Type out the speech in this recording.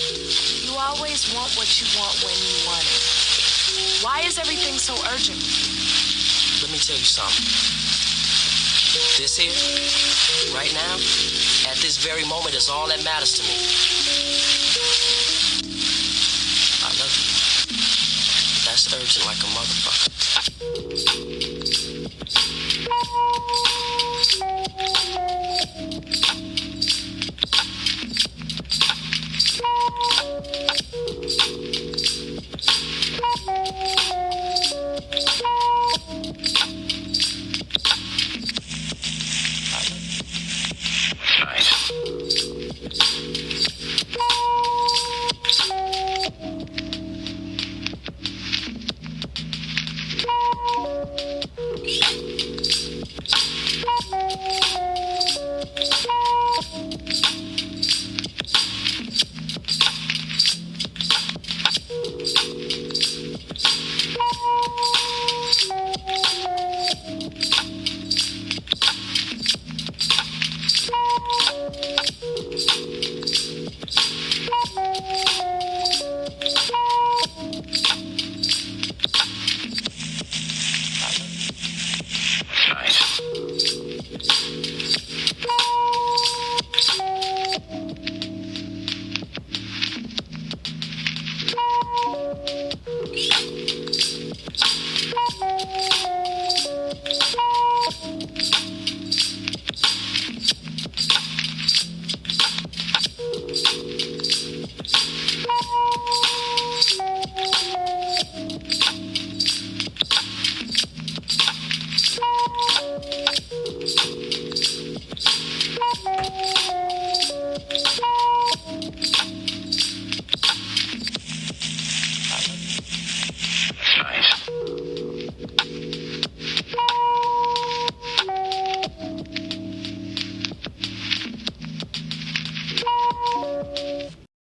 You always want what you want when you want it. Why is everything so urgent? Let me tell you something. This here, right now, at this very moment, is all that matters to me. I love you. That's urgent like a motherfucker. you you.